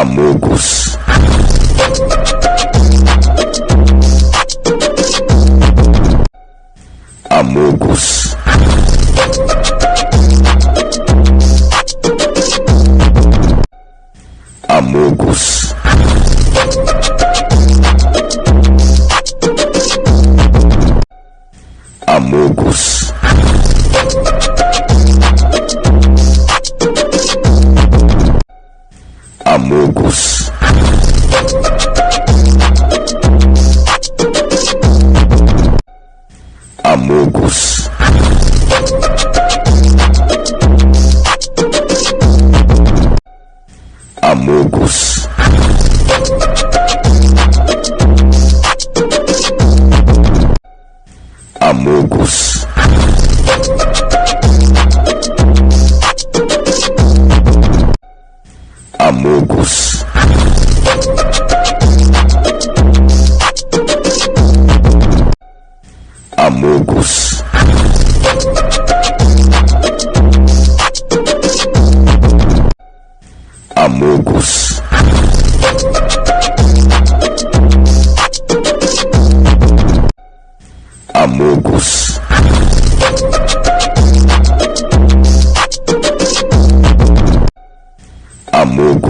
Camugos. Amogos. Amogos. Amogos. jogos. Amogos. Amogos. Amogos. loucos. Amogos. Amogos. Amogos.